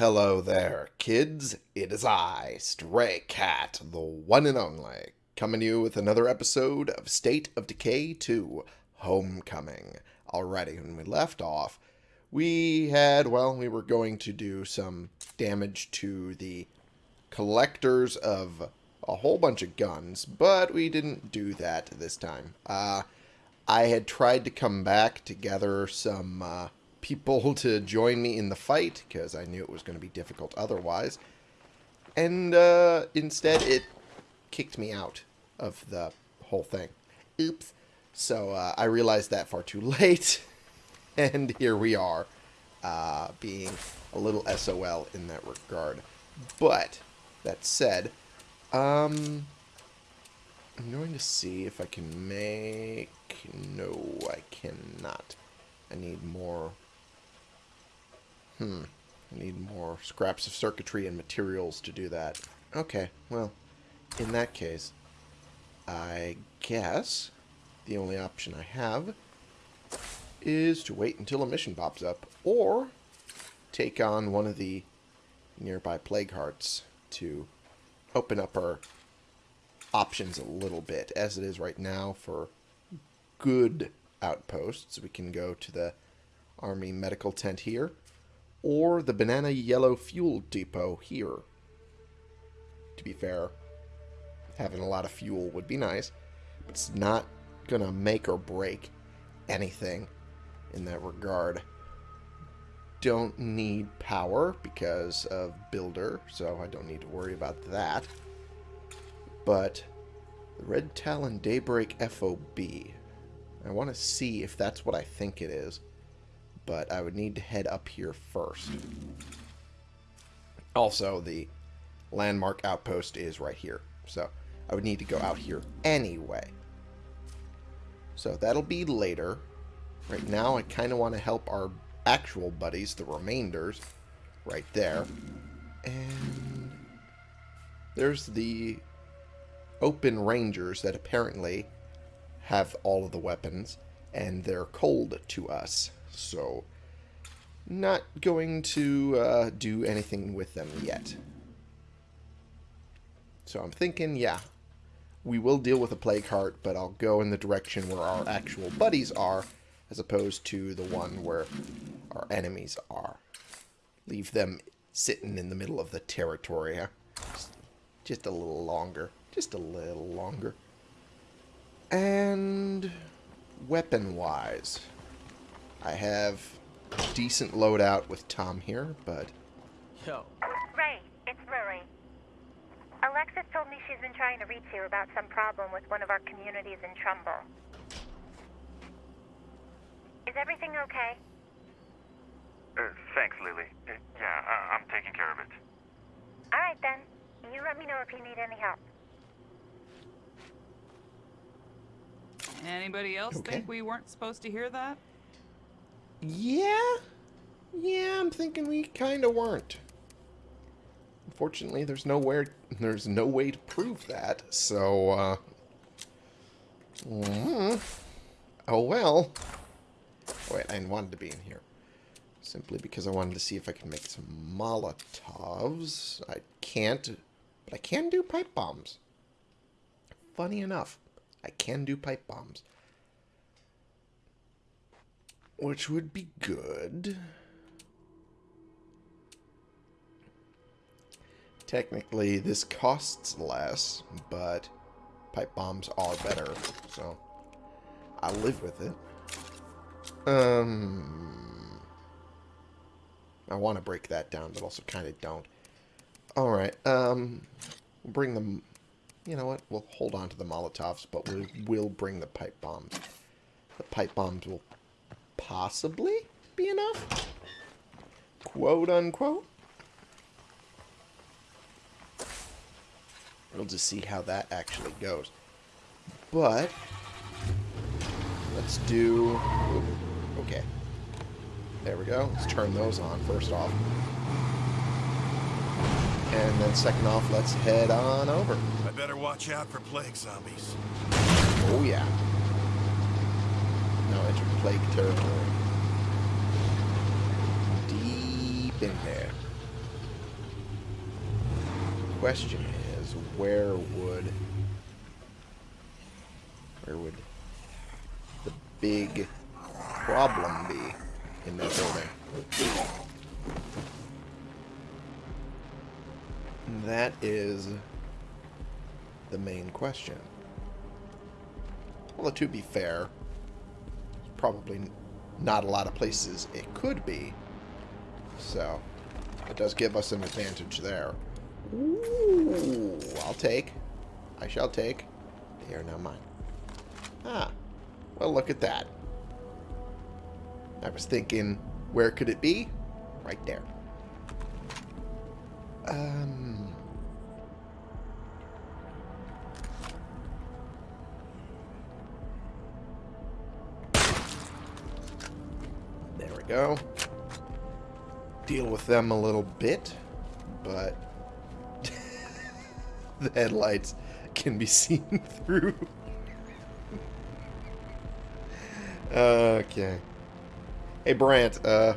Hello there, kids. It is I, Stray Cat, the one and only, coming to you with another episode of State of Decay 2 Homecoming. Alrighty, when we left off, we had, well, we were going to do some damage to the collectors of a whole bunch of guns, but we didn't do that this time. Uh, I had tried to come back to gather some uh, people to join me in the fight because I knew it was going to be difficult otherwise. And uh, instead, it kicked me out of the whole thing. Oops. So uh, I realized that far too late. and here we are, uh, being a little SOL in that regard. But, that said, um, I'm going to see if I can make... No, I cannot. I need more Hmm. I need more scraps of circuitry and materials to do that. Okay, well, in that case, I guess the only option I have is to wait until a mission pops up, or take on one of the nearby plague hearts to open up our options a little bit. As it is right now for good outposts, we can go to the army medical tent here, or the Banana Yellow Fuel Depot here. To be fair, having a lot of fuel would be nice, but it's not going to make or break anything in that regard. Don't need power because of Builder, so I don't need to worry about that. But the Red Talon Daybreak FOB, I want to see if that's what I think it is but I would need to head up here first. Also, the landmark outpost is right here, so I would need to go out here anyway. So that'll be later. Right now, I kind of want to help our actual buddies, the remainders, right there. And there's the open rangers that apparently have all of the weapons, and they're cold to us. So, not going to uh, do anything with them yet. So I'm thinking, yeah, we will deal with a Plague Heart, but I'll go in the direction where our actual buddies are, as opposed to the one where our enemies are. Leave them sitting in the middle of the territory, huh? Just, a little longer. Just a little longer. And weapon-wise, I have decent loadout with Tom here, but... Yo. Ray, it's Ruri. Alexis told me she's been trying to reach you about some problem with one of our communities in Trumbull. Is everything okay? Uh, thanks, Lily. Uh, yeah, I I'm taking care of it. Alright then. You let me know if you need any help. Anybody else Okay. think we weren't supposed to hear that? Yeah? Yeah, I'm thinking we kind of weren't. Unfortunately, there's nowhere, there's no way to prove that, so, uh... mm, Oh, well. Oh, wait, I wanted to be in here. Simply because I wanted to see if I can make some Molotovs. I can't, but I can do pipe bombs. Funny enough, I can do pipe bombs. Which would be good. Technically, this costs less, but pipe bombs are better, so I'll live with it. Um, I want to break that down, but also kind of don't. Alright, um, we'll bring them... You know what? We'll hold on to the Molotovs, but we will bring the pipe bombs. The pipe bombs will possibly be enough? Quote unquote. We'll just see how that actually goes. But, let's do... Okay. There we go. Let's turn those on first off. And then second off, let's head on over. I better watch out for plague zombies. Oh yeah. Now enter plague territory. Deep in there. question is, where would... Where would the big problem be in that building? That is the main question. Well, to be fair, probably not a lot of places it could be. So, it does give us an advantage there. Ooh, I'll take. I shall take. They are now mine. Ah, well, look at that. I was thinking, where could it be? Right there. Um... go. Deal with them a little bit, but the headlights can be seen through. okay. Hey, Brant, uh,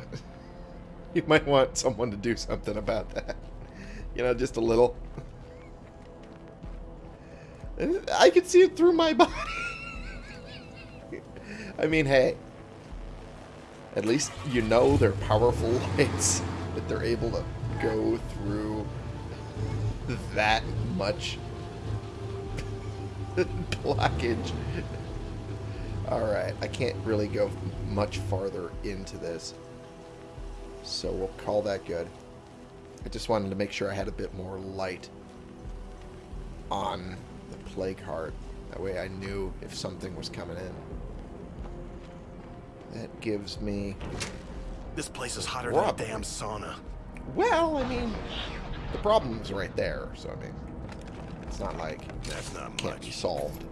you might want someone to do something about that. You know, just a little. I can see it through my body. I mean, hey. At least you know they're powerful lights. That they're able to go through that much blockage. Alright, I can't really go much farther into this. So we'll call that good. I just wanted to make sure I had a bit more light on the plague heart. That way I knew if something was coming in. That gives me... This place is hotter than a damn sauna. Well, I mean, the problem's right there, so I mean, it's not like That's not can't be much. solved.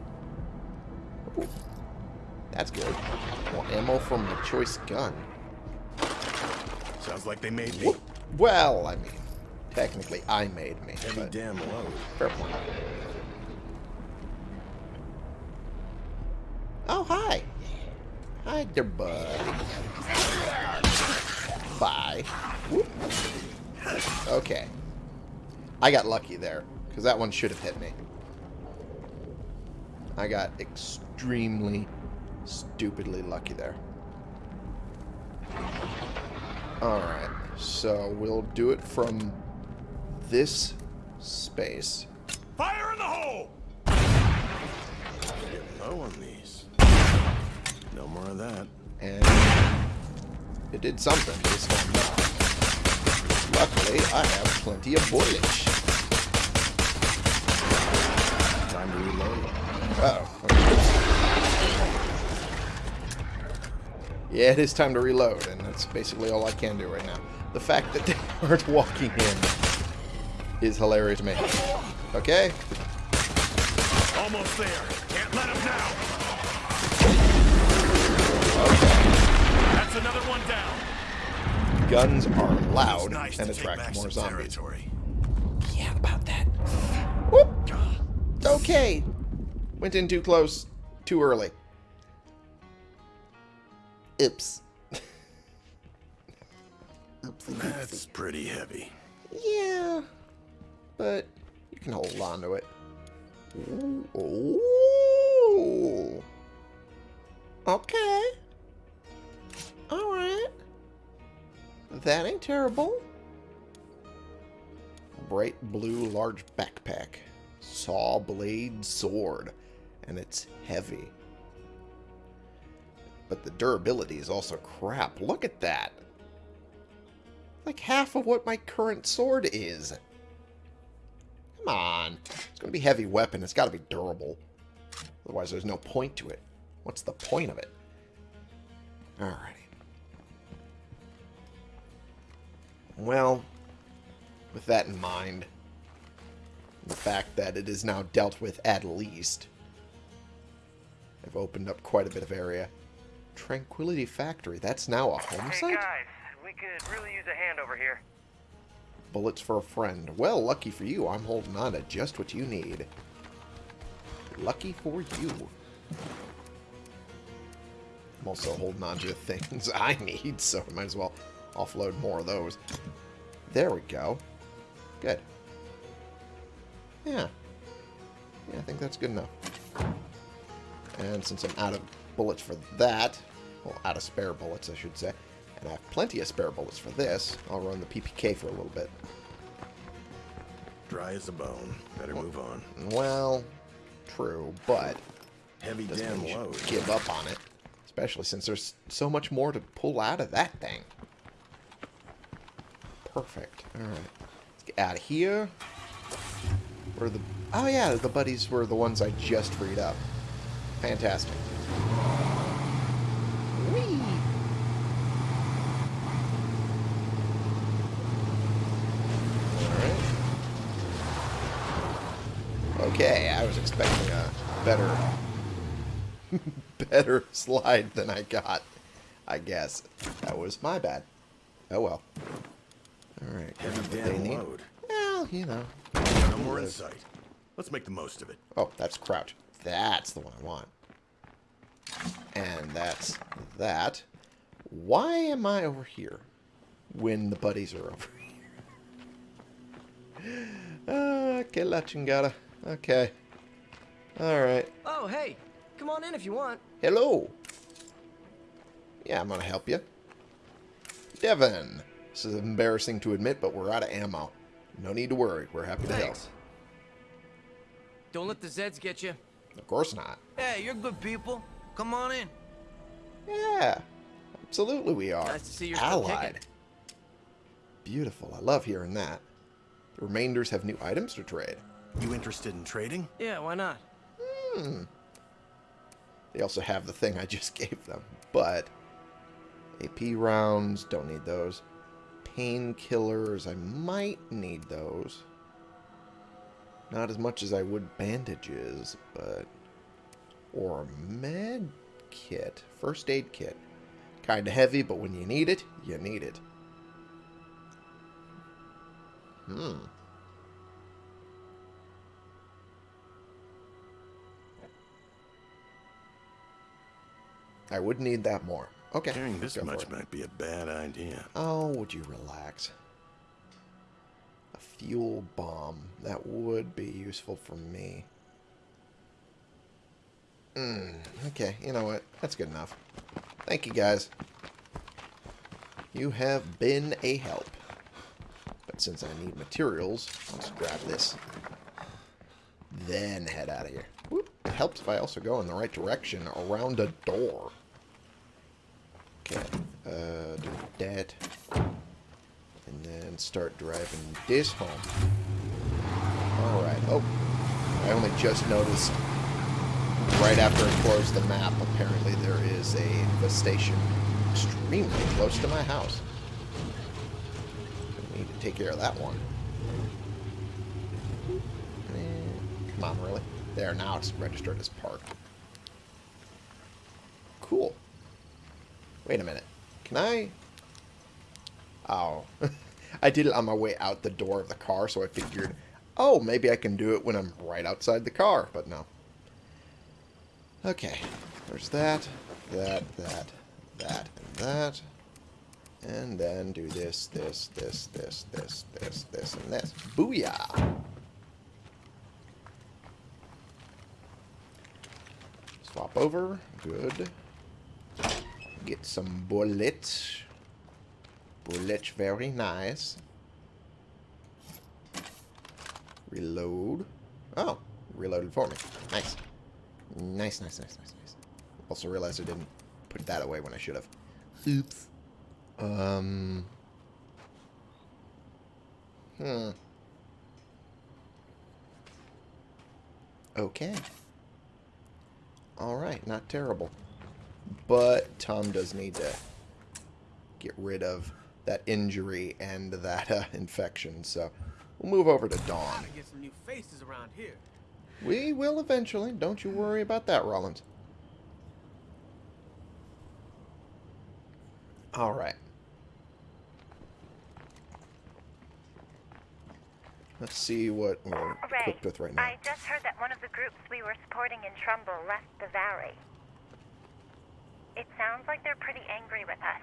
Ooh, that's good. More ammo from the choice gun. Sounds like they made me. Well, I mean, technically I made me, Heavy but damn load. fair point. Oh, hi. Hi there, bud. Bye. Whoop. Okay. I got lucky there, because that one should have hit me. I got extremely, stupidly lucky there. Alright, so we'll do it from this space. Fire in the hole! Low on these. No more of that. And it did something this time not. Luckily, I have plenty of bullets. Time to reload. Uh oh. Yeah, it is time to reload, and that's basically all I can do right now. The fact that they aren't walking in is hilarious to me. Okay? Almost there. Can't let him down. That's another one down. Guns are loud nice and attract more some zombies. territory. Yeah, about that. Whoop! Okay. Went in too close, too early. Oops. That's pretty heavy. Yeah, but you can hold on to it. Ooh. Ooh. Okay. Alright. That ain't terrible. Bright blue large backpack. Saw blade sword. And it's heavy. But the durability is also crap. Look at that. Like half of what my current sword is. Come on. It's going to be heavy weapon. It's got to be durable. Otherwise, there's no point to it. What's the point of it? Alrighty. Well, with that in mind, the fact that it is now dealt with at least, I've opened up quite a bit of area. Tranquility Factory, that's now a home Hey site? guys, we could really use a hand over here. Bullets for a friend. Well, lucky for you, I'm holding on to just what you need. Lucky for you. I'm also holding on to the things I need, so I might as well offload more of those. There we go. Good. Yeah. Yeah, I think that's good enough. And since I'm out of bullets for that, well, out of spare bullets, I should say, and I have plenty of spare bullets for this, I'll run the PPK for a little bit. Dry as a bone. Better move on. Well, true, but Heavy damn load. give up on it. Especially since there's so much more to pull out of that thing. Perfect. Alright. Let's get out of here. Where the... Oh yeah, the buddies were the ones I just freed up. Fantastic. Whee! Okay, I was expecting a better better slide than I got. I guess. That was my bad. Oh well. Alright. Heavy what they damn need. load. Well, you know. No more in sight. Let's make the most of it. Oh, that's crouch. That's the one I want. And that's that. Why am I over here when the buddies are over here? Ah, que la chingada. Okay. Alright. Oh, hey, come on in if you want. Hello. Yeah, I'm gonna help you. Devin. This is embarrassing to admit, but we're out of ammo. No need to worry. We're happy to help. Don't let the Zeds get you. Of course not. Hey, you're good people. Come on in. Yeah. Absolutely we are. Nice to see you're still Allied. kicking. Beautiful. I love hearing that. The remainders have new items to trade. You interested in trading? Yeah, why not? Hmm. They also have the thing I just gave them. But AP rounds, don't need those. Painkillers, I might need those. Not as much as I would bandages, but... Or med kit. First aid kit. Kinda heavy, but when you need it, you need it. Hmm. I would need that more. Okay. Carrying this much might be a bad idea. Oh, would you relax? A fuel bomb. That would be useful for me. Hmm. Okay, you know what? That's good enough. Thank you, guys. You have been a help. But since I need materials, I'll just grab this. Then head out of here. Whoop. It helps if I also go in the right direction around a door. Okay. Uh, do that. And then start driving this home. Alright. Oh. I only just noticed right after I closed the map, apparently there is a infestation extremely close to my house. I need to take care of that one. Eh, Come on, really? There, now it's registered as parked. Cool. Wait a minute. Can I... Oh. I did it on my way out the door of the car, so I figured, oh, maybe I can do it when I'm right outside the car, but no. Okay. There's that, that, that, that, and that. And then do this, this, this, this, this, this, this, and this. Booyah! Swap over. Good. Get some bullets. Bullets very nice. Reload. Oh, reloaded for me. Nice. Nice, nice, nice, nice, nice. Also realized I didn't put that away when I should have. Oops. Um. Hmm. Okay. Alright, not terrible. But Tom does need to get rid of that injury and that uh, infection, so we'll move over to Dawn. Get some new faces around here. We will eventually. Don't you worry about that, Rollins. All right. Let's see what we're Ray, equipped with right now. I just heard that one of the groups we were supporting in Trumbull left the valley. It sounds like they're pretty angry with us.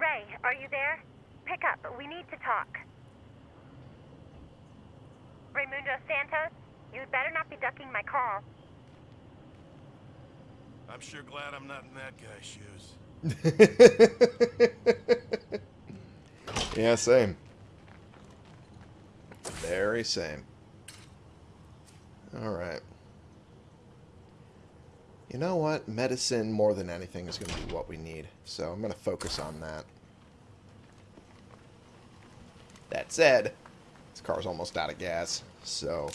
Ray, are you there? Pick up. We need to talk. Raimundo Santos, you'd better not be ducking my call. I'm sure glad I'm not in that guy's shoes. yeah, same. Very same. Alright. You know what? Medicine, more than anything, is going to be what we need. So I'm going to focus on that. That said, this car's almost out of gas, so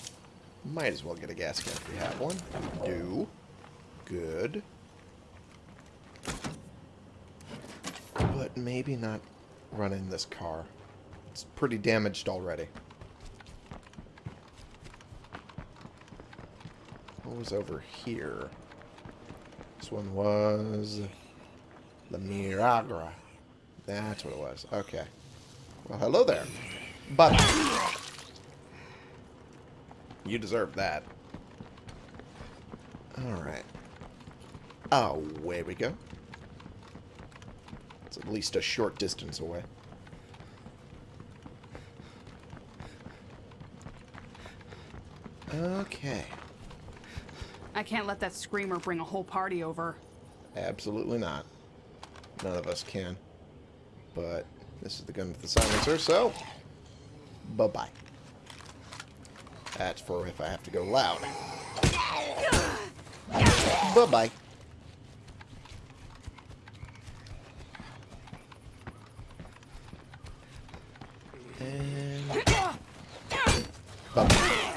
might as well get a gas can if we have one. We do. Good. But maybe not running this car. It's pretty damaged already. What was over here? This one was... La Miragra. That's what it was. Okay. Well, hello there. But... You deserve that. Alright. Oh, away we go. It's at least a short distance away. Okay. I can't let that screamer bring a whole party over. Absolutely not. None of us can. But this is the gun with the silencer, so bye-bye. That's for if I have to go loud. Bye-bye. And bye-bye.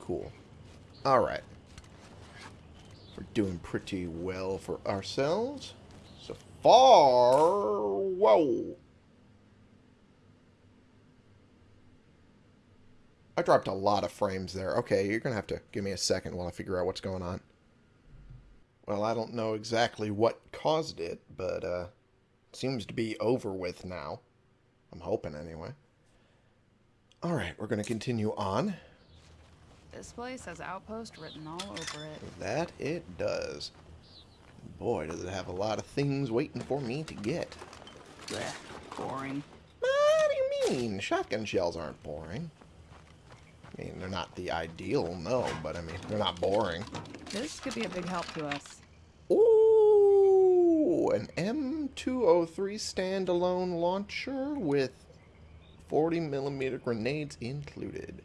Cool. Alright. We're doing pretty well for ourselves. So far... Whoa! I dropped a lot of frames there. Okay, you're going to have to give me a second while I figure out what's going on. Well, I don't know exactly what caused it, but uh, it seems to be over with now. I'm hoping anyway. Alright, we're going to continue on. This place has outpost written all over it. That it does. Boy, does it have a lot of things waiting for me to get. Blech, boring. What do you mean? Shotgun shells aren't boring. I mean, they're not the ideal, no, but I mean, they're not boring. This could be a big help to us. Ooh, an M203 standalone launcher with 40 millimeter grenades included.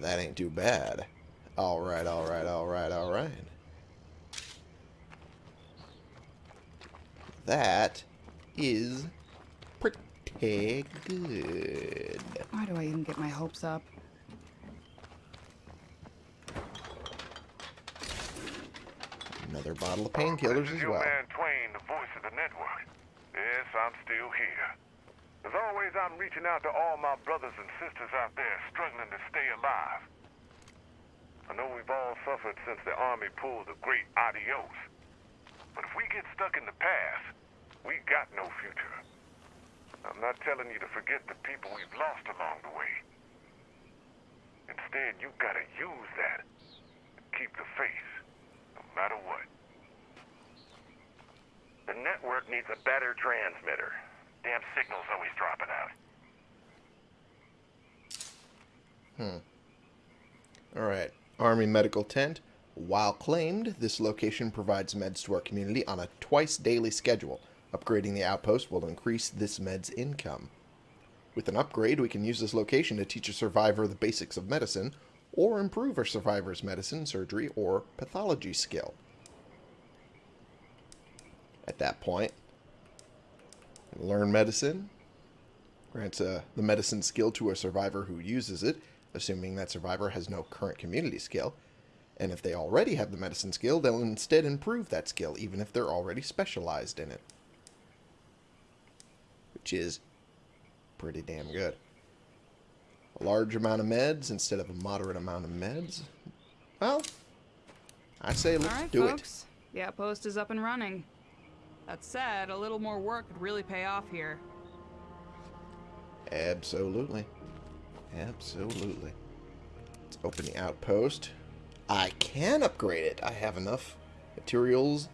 That ain't too bad. Alright, alright, alright, alright. That is pretty good. Why do I even get my hopes up? Another bottle of painkillers as well. man Twain, the voice of the network. Yes, I'm still here. As always, I'm reaching out to all my brothers and sisters out there struggling to stay alive. I know we've all suffered since the Army pulled the great adios. But if we get stuck in the past, we got no future. I'm not telling you to forget the people we've lost along the way. Instead, you've got to use that. Keep the faith, no matter what. The network needs a better transmitter. Damn signal's always dropping out. Hmm. Alright. Army Medical Tent. While claimed, this location provides meds to our community on a twice daily schedule. Upgrading the outpost will increase this med's income. With an upgrade, we can use this location to teach a survivor the basics of medicine, or improve a survivor's medicine, surgery, or pathology skill. At that point, learn medicine, grants uh, the medicine skill to a survivor who uses it, assuming that survivor has no current community skill. And if they already have the medicine skill, they'll instead improve that skill, even if they're already specialized in it. Which is pretty damn good. A large amount of meds instead of a moderate amount of meds. Well, I say let's All right, do folks. The outpost is up and running. That said, a little more work could really pay off here. Absolutely. Absolutely. Let's open the outpost. I can upgrade it. I have enough materials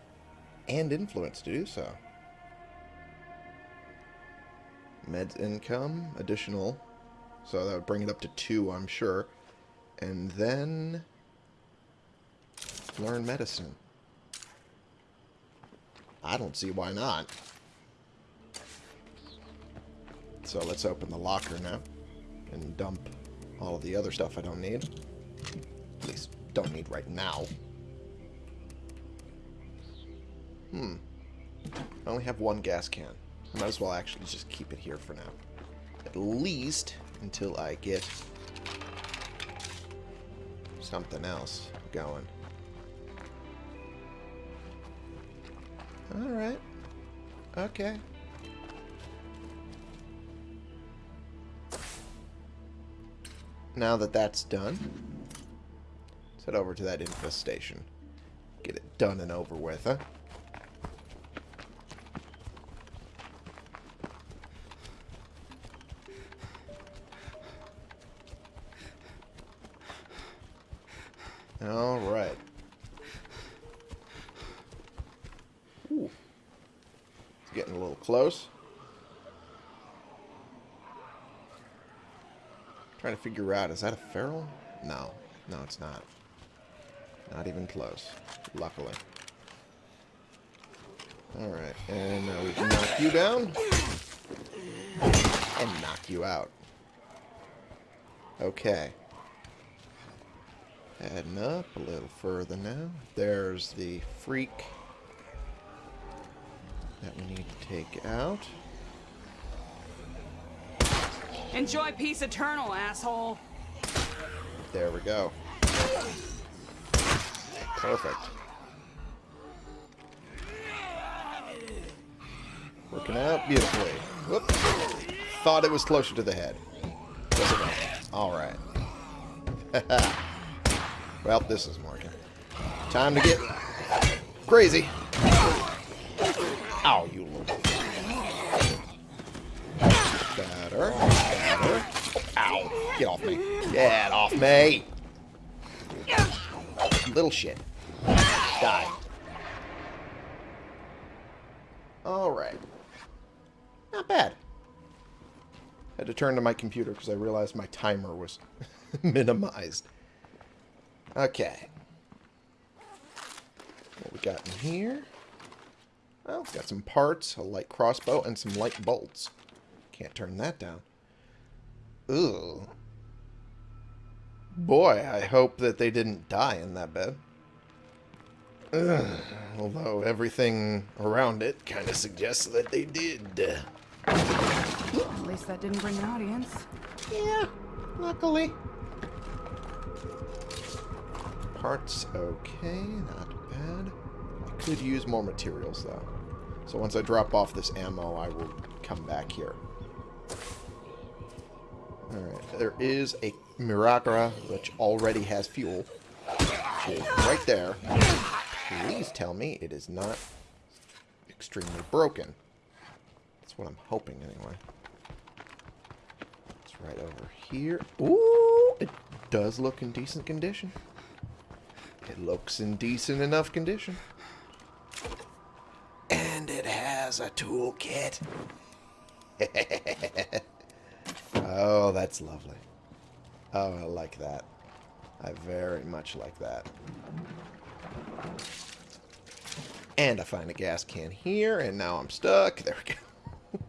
and influence to do so. Meds income, additional So that would bring it up to two, I'm sure. And then learn medicine. I don't see why not. So let's open the locker now and dump all of the other stuff I don't need. At least don't need right now. Hmm. I only have one gas can. I might as well actually just keep it here for now. At least until I get something else going. Alright. Okay. Now that that's done, let's head over to that infestation. Get it done and over with, huh? Trying to figure out, is that a feral? No. No, it's not. Not even close. Luckily. Alright, and now we can knock you down. And knock you out. Okay. Heading up a little further now. There's the freak that we need to take out. Enjoy peace eternal, asshole. There we go. Perfect. Working out beautifully. Whoop. Thought it was closer to the head. Alright. well, this isn't working. Time to get crazy. Ow, you little... Ow. Get off me. Get off me. Little shit. Die. Alright. Not bad. Had to turn to my computer because I realized my timer was minimized. Okay. What we got in here? Well, got some parts, a light crossbow, and some light bolts. Can't turn that down. Ooh. Boy, I hope that they didn't die in that bed. Ugh. Although everything around it kind of suggests that they did. At least that didn't bring an audience. Yeah, luckily. Parts okay, not bad. I could use more materials though. So once I drop off this ammo, I will come back here. Alright, there is a Mirakara which already has fuel. Right there. Please tell me it is not extremely broken. That's what I'm hoping anyway. It's right over here. Ooh, it does look in decent condition. It looks in decent enough condition. And it has a toolkit. oh, that's lovely. Oh, I like that. I very much like that. And I find a gas can here, and now I'm stuck. There we go.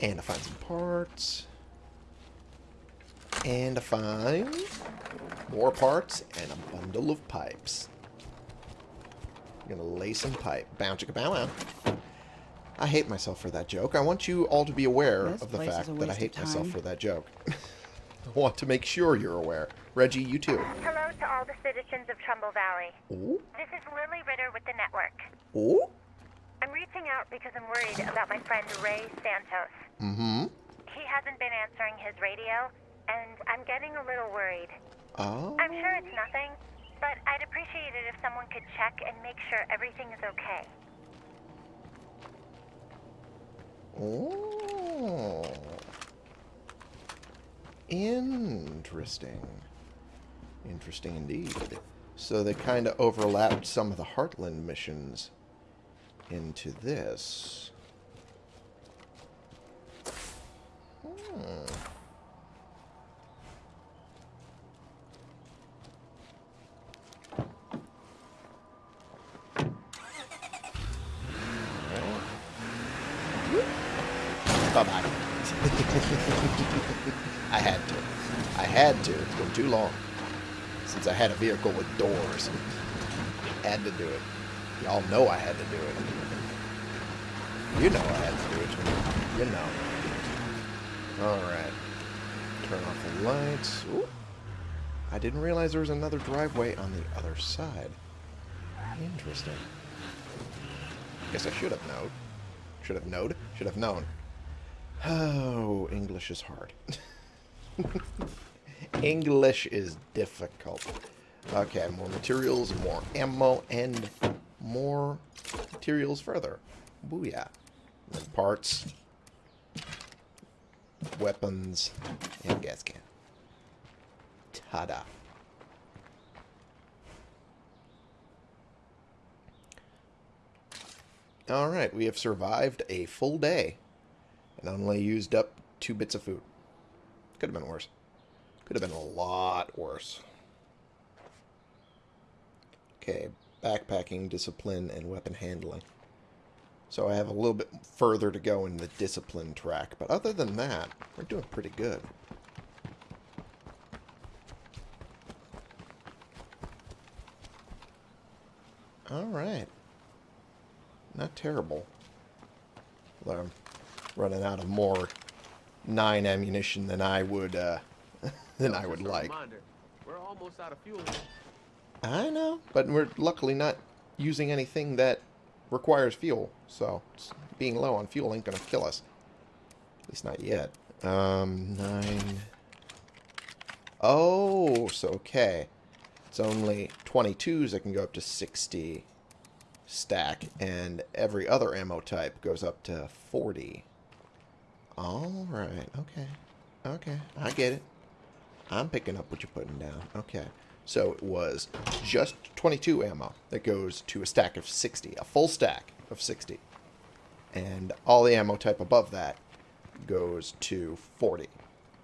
and I find some parts. And I find more parts and a bundle of pipes. I'm gonna lay some pipe. Bow chicka bow wow. I hate myself for that joke. I want you all to be aware This of the fact that I hate myself for that joke. I want to make sure you're aware. Reggie, you too. Hello to all the citizens of Trumbull Valley. Ooh, This is Lily Ritter with the network. ooh, I'm reaching out because I'm worried about my friend Ray Santos. mm-hmm. He hasn't been answering his radio, and I'm getting a little worried. Oh, I'm sure it's nothing, but I'd appreciate it if someone could check and make sure everything is okay. Oh. Interesting. Interesting indeed. So they kind of overlapped some of the Heartland missions into this. Bye-bye. I had to. I had to. It's too long since I had a vehicle with doors. Had to do it. Y'all know I had to do it. You know I had to do it. You know. Alright. Turn off the lights. Ooh. I didn't realize there was another driveway on the other side. Interesting. Guess I should have known. Should have known. Should have known. Oh, English is hard. English is difficult. Okay, more materials, more ammo, and more materials further. Booyah. And parts, weapons, and gas can. Ta-da. Alright, we have survived a full day and only used up two bits of food. Could have been worse. Could have been a lot worse. Okay, backpacking, discipline, and weapon handling. So I have a little bit further to go in the discipline track. But other than that, we're doing pretty good. Alright. Not terrible. Although I'm running out of more 9 ammunition than I would, uh, than I would like. We're almost out of fuel. I know, but we're luckily not using anything that requires fuel, so being low on fuel ain't gonna kill us. At least not yet. Um, nine. Oh, so okay. It's only 22s that can go up to 60 stack, and every other ammo type goes up to 40. Alright, okay. Okay, I get it. I'm picking up what you're putting down. Okay. So it was just 22 ammo that goes to a stack of 60, a full stack of 60. And all the ammo type above that goes to 40.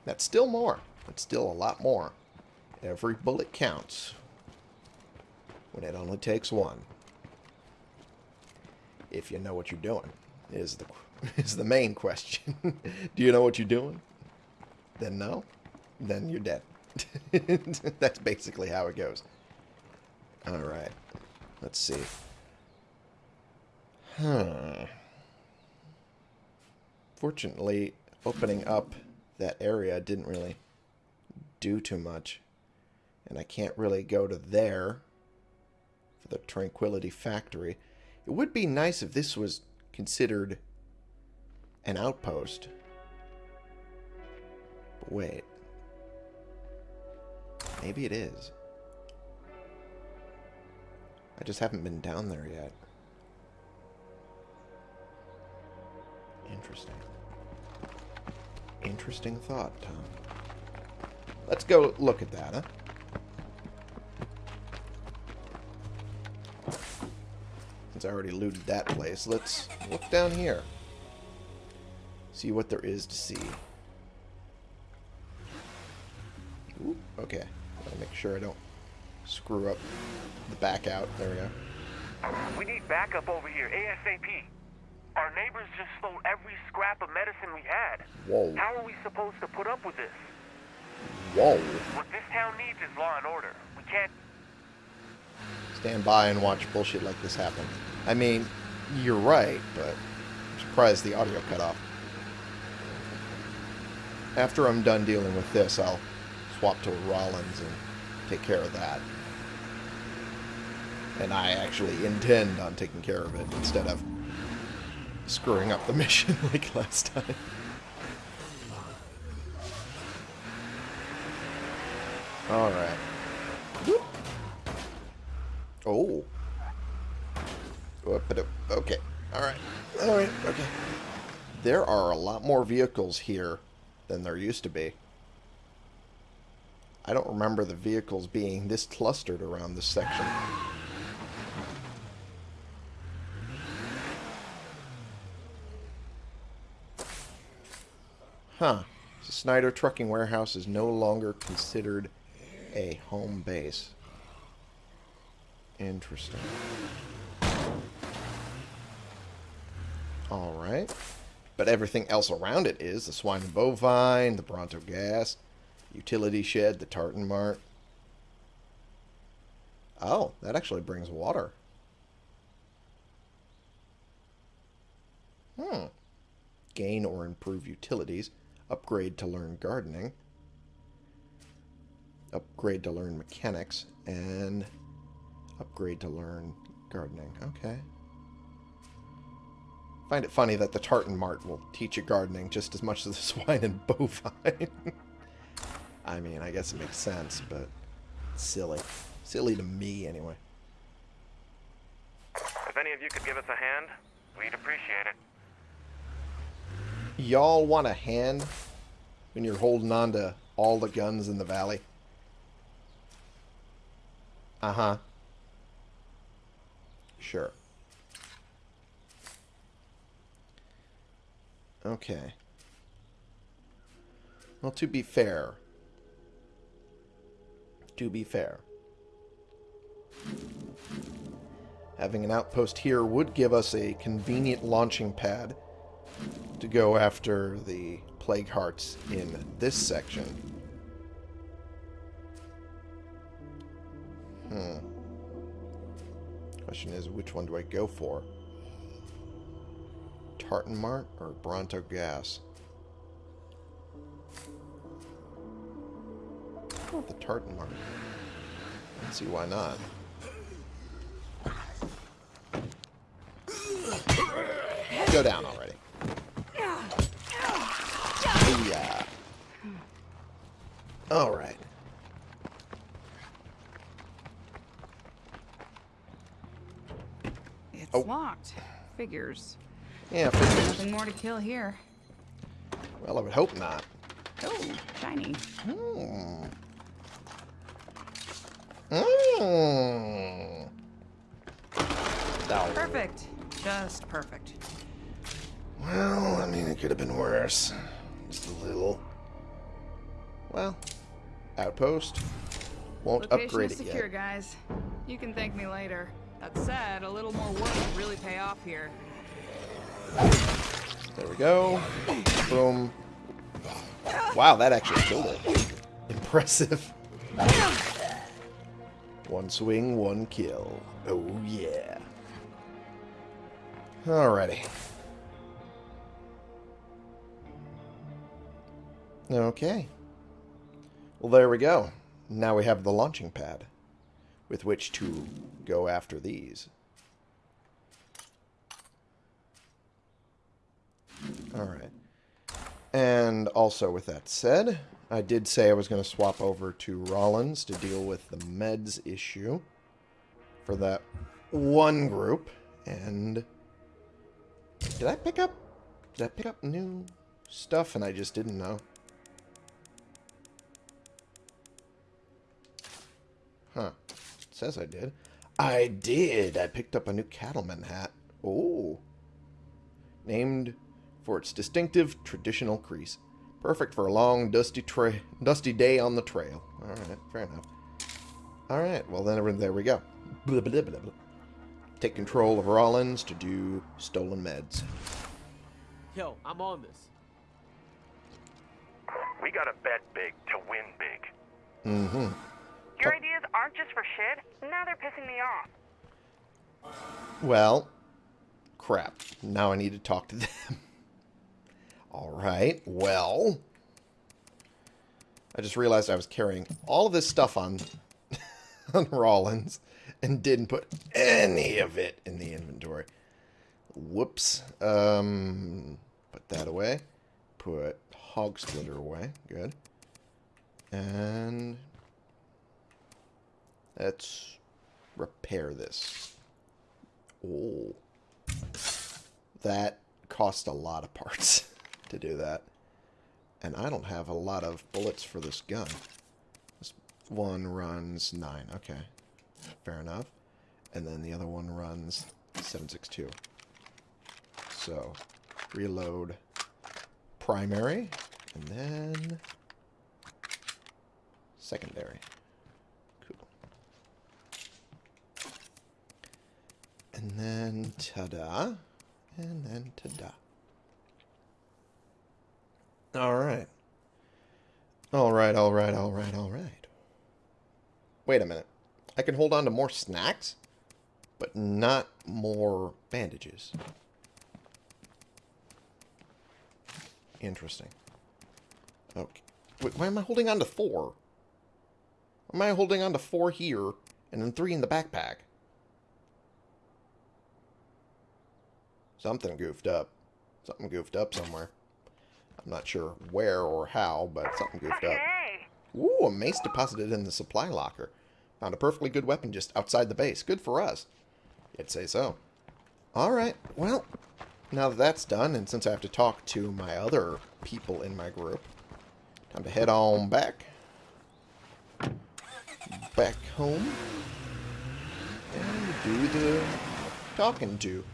That's still more. That's still a lot more. Every bullet counts when it only takes one. If you know what you're doing, is the is the main question. Do you know what you're doing? Then no. Then you're dead. That's basically how it goes. All right. Let's see. Huh. Fortunately, opening up that area didn't really do too much. And I can't really go to there for the Tranquility Factory. It would be nice if this was considered an outpost. But wait. Maybe it is. I just haven't been down there yet. Interesting. Interesting thought, Tom. Let's go look at that, huh? Since I already looted that place, let's look down here. See what there is to see. Ooh, okay. Gotta make sure I don't screw up the back out. There we go. We need backup over here, ASAP. Our neighbors just stole every scrap of medicine we had. Whoa. How are we supposed to put up with this? Whoa. What this town needs is law and order. We can't Stand by and watch bullshit like this happen. I mean, you're right, but I'm surprised the audio cut off. After I'm done dealing with this, I'll swap to Rollins and take care of that. And I actually intend on taking care of it instead of screwing up the mission like last time. Alright. Oh. Okay. Alright. Alright. Okay. There are a lot more vehicles here than there used to be. I don't remember the vehicles being this clustered around this section. Huh. So Snyder Trucking Warehouse is no longer considered a home base. Interesting. Alright. But everything else around it is the swine and bovine, the Bronto gas, utility shed, the tartan mart. Oh, that actually brings water. Hmm. Gain or improve utilities. Upgrade to learn gardening. Upgrade to learn mechanics. And upgrade to learn gardening. Okay. Find it funny that the Tartan Mart will teach you gardening just as much as the swine and bovine. I mean, I guess it makes sense, but silly. Silly to me, anyway. If any of you could give us a hand, we'd appreciate it. Y'all want a hand when you're holding on to all the guns in the valley? Uh-huh. Sure. Okay. Well, to be fair, to be fair, having an outpost here would give us a convenient launching pad to go after the plague hearts in this section. Hmm. Question is, which one do I go for? Tartan Mart or Bronto Gas? Go with the Tartan Mart. Let's see why not. Go down already. Yeah. All right. It's Oh. locked. Figures. Yeah, figures. Nothing more to kill here. Well, I would hope not. Oh, shiny. Hmm. Mm. Perfect. Just perfect. Well, I mean, it could have been worse. Just a little. Well, outpost. Won't Location upgrade is it secure, yet. guys. You can thank me later. That said, a little more work would really pay off here. There we go. Boom. Wow, that actually killed it. Impressive. One swing, one kill. Oh, yeah. Alrighty. Okay. Well, there we go. Now we have the launching pad with which to go after these. Alright. And also, with that said, I did say I was going to swap over to Rollins to deal with the meds issue for that one group. And did I pick up? Did I pick up new stuff and I just didn't know? Huh. It says I did. I did. I picked up a new cattleman hat. Oh. Named for its distinctive traditional crease. Perfect for a long, dusty tra dusty day on the trail. Alright, fair enough. Alright, well then there we go. Blah, blah, blah, blah. Take control of Rollins to do stolen meds. Yo, I'm on this. We gotta bet big to win big. Mm-hmm. Your ideas aren't just for shit. Now they're pissing me off. Well, crap. Now I need to talk to them. Alright, well. I just realized I was carrying all of this stuff on, on Rollins and didn't put any of it in the inventory. Whoops. Um, put that away. Put Hog Splitter away. Good. And let's repair this. Oh. That cost a lot of parts to do that. And I don't have a lot of bullets for this gun. This one runs 9. Okay. Fair enough. And then the other one runs 762. So, reload primary. And then secondary. Cool. And then ta-da. And then ta-da. Alright. Alright, alright, alright, alright. Wait a minute. I can hold on to more snacks, but not more bandages. Interesting. Okay. Wait, why am I holding on to four? Why am I holding on to four here and then three in the backpack? Something goofed up. Something goofed up somewhere. I'm not sure where or how, but something goofed up. Ooh, a mace deposited in the supply locker. Found a perfectly good weapon just outside the base. Good for us. You'd say so. Alright, well, now that that's done, and since I have to talk to my other people in my group, time to head on back. Back home. And do the talking to.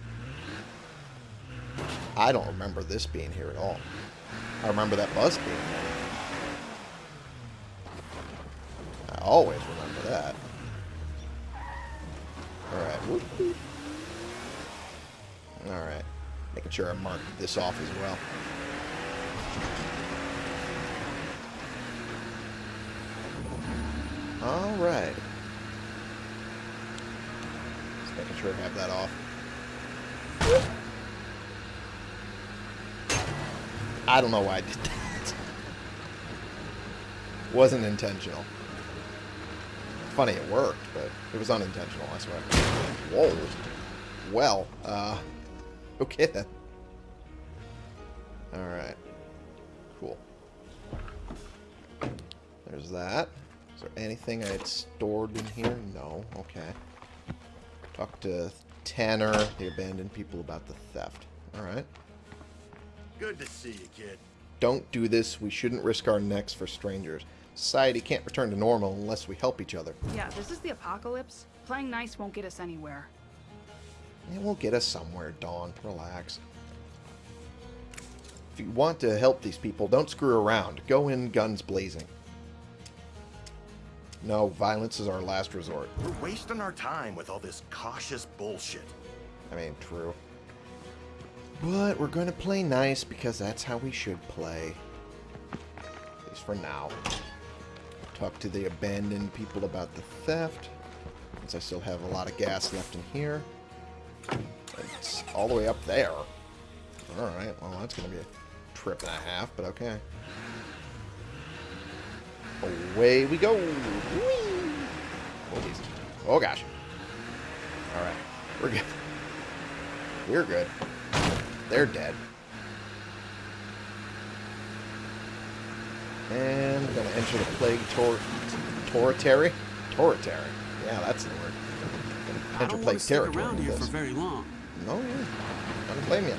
I don't remember this being here at all. I remember that bus being there. I always remember that. Alright. Alright. Making sure I mark this off as well. Alright. Just making sure I have that off. I don't know why I did that. Wasn't intentional. Funny it worked, but it was unintentional, I swear. Whoa. Well, uh... Okay then. Alright. Cool. There's that. Is there anything I had stored in here? No. Okay. Talk to Tanner, the abandoned people, about the theft. Alright. Good to see you, kid. Don't do this. We shouldn't risk our necks for strangers. Society can't return to normal unless we help each other. Yeah, this is the apocalypse. Playing nice won't get us anywhere. It will get us somewhere, Dawn. Relax. If you want to help these people, don't screw around. Go in guns blazing. No, violence is our last resort. We're wasting our time with all this cautious bullshit. I mean, true. But we're going to play nice because that's how we should play. At least for now. Talk to the abandoned people about the theft. Since I still have a lot of gas left in here. It's all the way up there. Alright, well that's going to be a trip and a half, but okay. Away we go. Whee! Oh, geez. oh gosh. Alright, we're good. We're good. They're dead. And we're going to enter the Plague tor Toritary? Toritary. Yeah, that's the word. Enter Plague want to stick territory around here for very long. No, yeah. Don't blame you.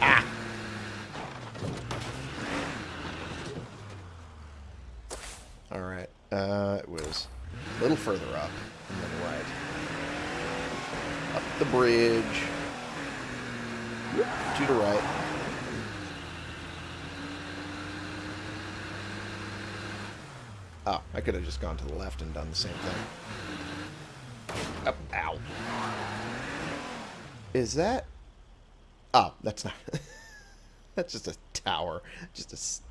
Ah! Alright. Uh, it was a little further up and then right. Up the bridge. To the right. Oh, I could have just gone to the left and done the same thing. Up, ow. Is that... Oh, that's not... that's just a tower. Just a s-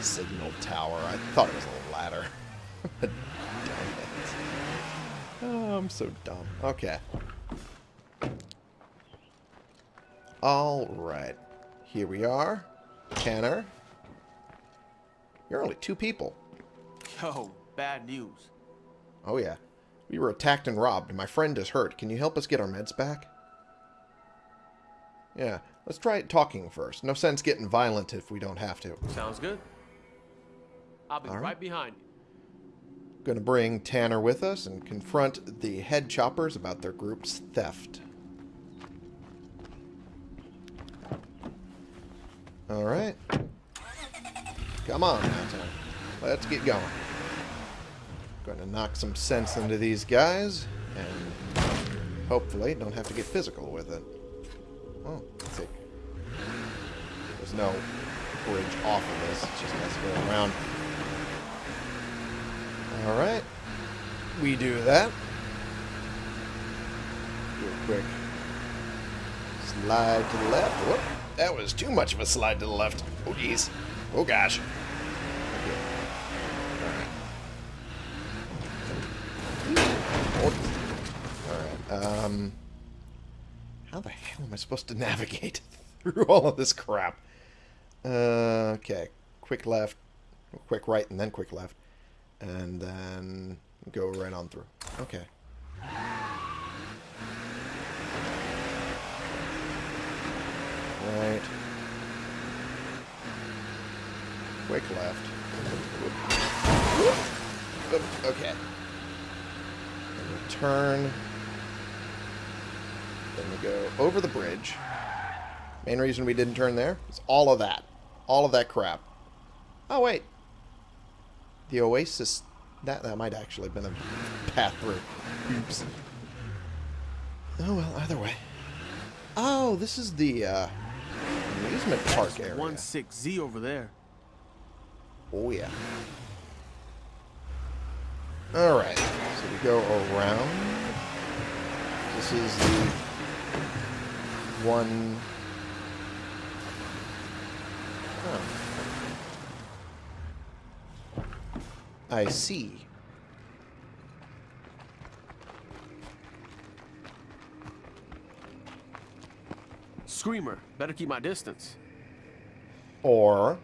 signal tower. I thought it was a ladder. Damn it. Oh, I'm so dumb. Okay. Alright. Here we are. Tanner. You're only two people. Yo, oh, bad news. Oh, yeah. We were attacked and robbed. My friend is hurt. Can you help us get our meds back? Yeah. Let's try talking first. No sense getting violent if we don't have to. Sounds good. I'll be right. right. behind you. Gonna bring Tanner with us and confront the head choppers about their group's theft. Alright. Come on now, Tanner. Let's get going. Gonna knock some sense into these guys, and hopefully don't have to get physical with it. Oh, let's see. There's no bridge off of this, it's just has to around. Alright. We do that. Do a quick slide to the left. Whoop. that was too much of a slide to the left. Oh, jeez. Oh, gosh. Alright, um... How the hell am I supposed to navigate through all of this crap? Uh, okay. Quick left, quick right, and then quick left. And then go right on through. Okay. Right. Quick left. Okay. Turn. Then we go over the bridge. Main reason we didn't turn there is all of that. All of that crap. Oh, wait. The Oasis... That, that might actually have been a path through. Oops. Oh, well, either way. Oh, this is the uh, amusement park area. One six Z over there. Oh, yeah. Alright, so we go around. This is the one... Huh. I see. Screamer. Better keep my distance. Or,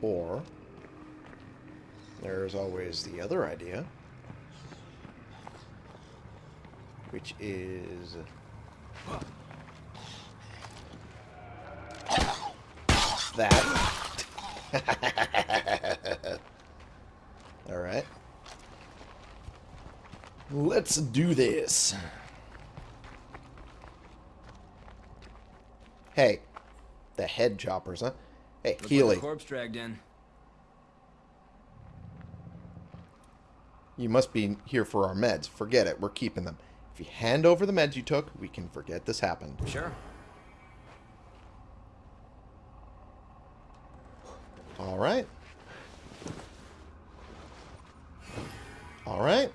or, there's always the other idea, which is that. All right. Let's do this. Hey, the head choppers, huh? Hey, Healy, Like corpse dragged in. you must be here for our meds. Forget it, we're keeping them. If you hand over the meds you took, we can forget this happened. Sure. All right. All right.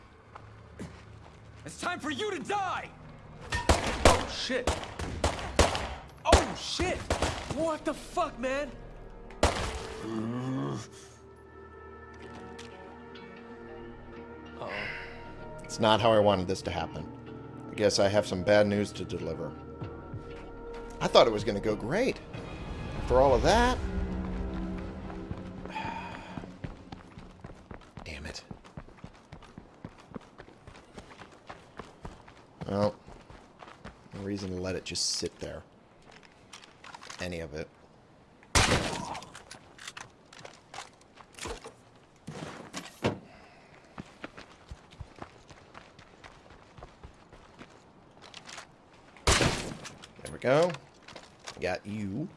It's time for you to die! Oh shit. Oh shit. What the fuck, man? oh It's not how I wanted this to happen. I guess I have some bad news to deliver. I thought it was going to go great. For all of that. Reason let it just sit there. Any of it. There we go. Got you.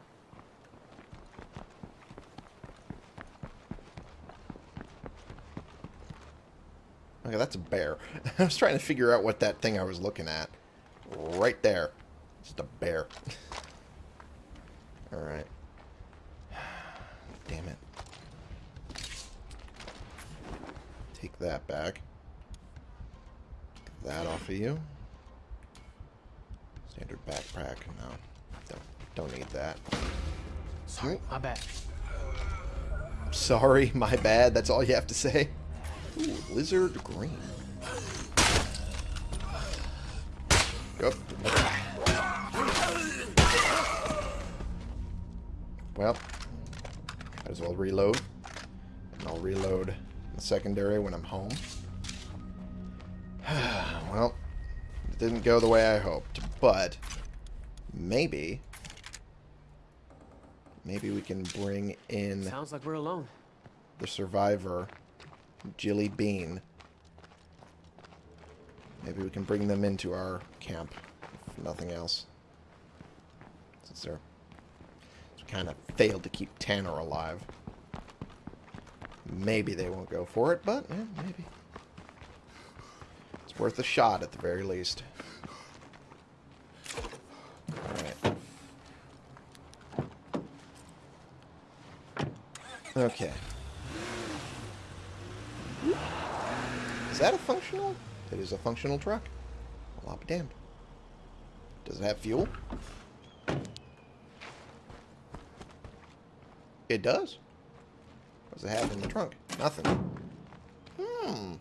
Okay, that's a bear. I was trying to figure out what that thing I was looking at. Right there. Just a bear. Alright. Damn it. Take that back. Get that off of you. Standard backpack. No. Don't, don't need that. Sorry, my bad. Sorry, my bad. That's all you have to say. Ooh, lizard green. Yep. Well, might as well reload. And I'll reload the secondary when I'm home. well, it didn't go the way I hoped, but maybe, maybe we can bring in Sounds like we're alone. the survivor, Jilly Bean. Maybe we can bring them into our camp, if nothing else. Since they're kind of failed to keep Tanner alive. Maybe they won't go for it, but yeah, maybe. It's worth a shot at the very least. Okay. Is that a functional? It is a functional truck. Well, I'll be damned. Does it have fuel? It does. What does it have in the trunk? Nothing. Hmm.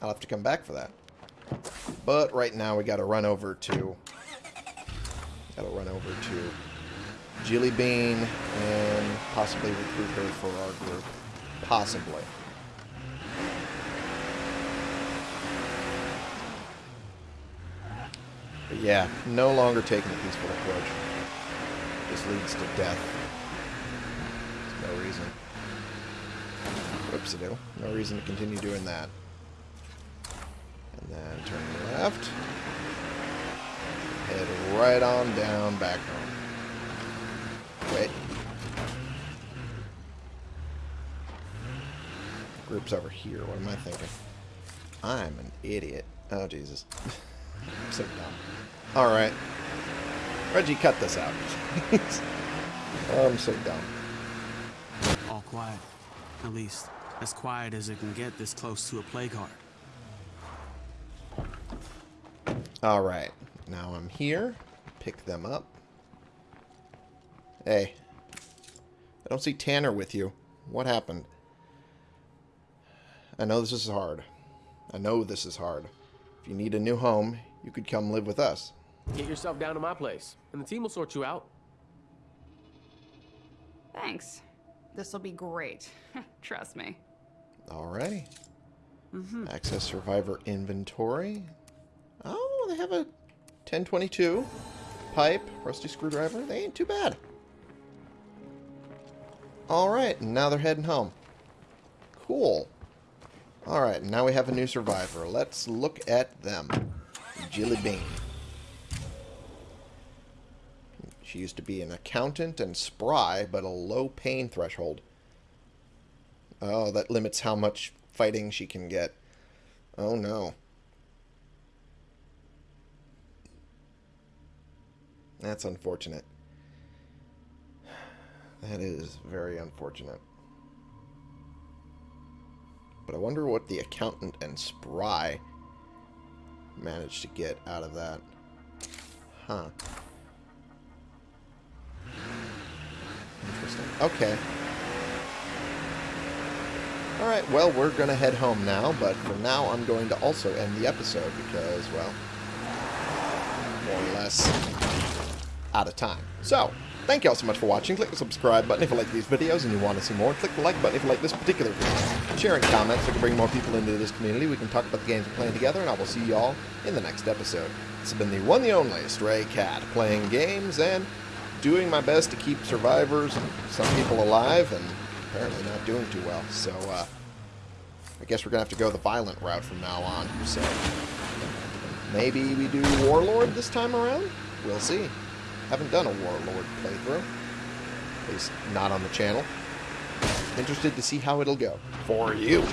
I'll have to come back for that. But right now we gotta run over to... Gotta run over to Jilly Bean and possibly recruit her for our group. Possibly. But yeah, no longer taking a peaceful approach. This leads to death. There's no reason. Whoops, a do. No reason to continue doing that. And then turn left. Head right on down back home. Wait. Group's over here. What am I thinking? I'm an idiot. Oh, Jesus. I'm so dumb. Alright. Reggie, cut this out. I'm so dumb. All quiet. At least, as quiet as it can get this close to a plague heart. Alright. Now I'm here. Pick them up. Hey. I don't see Tanner with you. What happened? I know this is hard. I know this is hard. If you need a new home, you could come live with us. Get yourself down to my place, and the team will sort you out. Thanks. This'll be great. Trust me. Alrighty. Mm-hmm. Access survivor inventory. Oh, they have a 1022 pipe, rusty screwdriver. They ain't too bad. Alright, now they're heading home. Cool. Alright, now we have a new survivor. Let's look at them. Jilly Bean. She used to be an accountant and spry, but a low pain threshold. Oh, that limits how much fighting she can get. Oh no. That's unfortunate. That is very unfortunate. But I wonder what the accountant and spry managed to get out of that. Huh. Interesting. Okay. Alright, well, we're going to head home now, but for now I'm going to also end the episode because, well, more or less out of time. So, thank you all so much for watching. Click the subscribe button if you like these videos and you want to see more. Click the like button if you like this particular video. Share and comment so we can bring more people into this community. We can talk about the games we're playing together, and I will see you all in the next episode. This has been the one the only Stray Cat, playing games and doing my best to keep survivors and some people alive, and apparently not doing too well. So, uh, I guess we're going to have to go the violent route from now on. So, maybe we do Warlord this time around? We'll see. Haven't done a Warlord playthrough. At least not on the channel. Interested to see how it'll go. For you.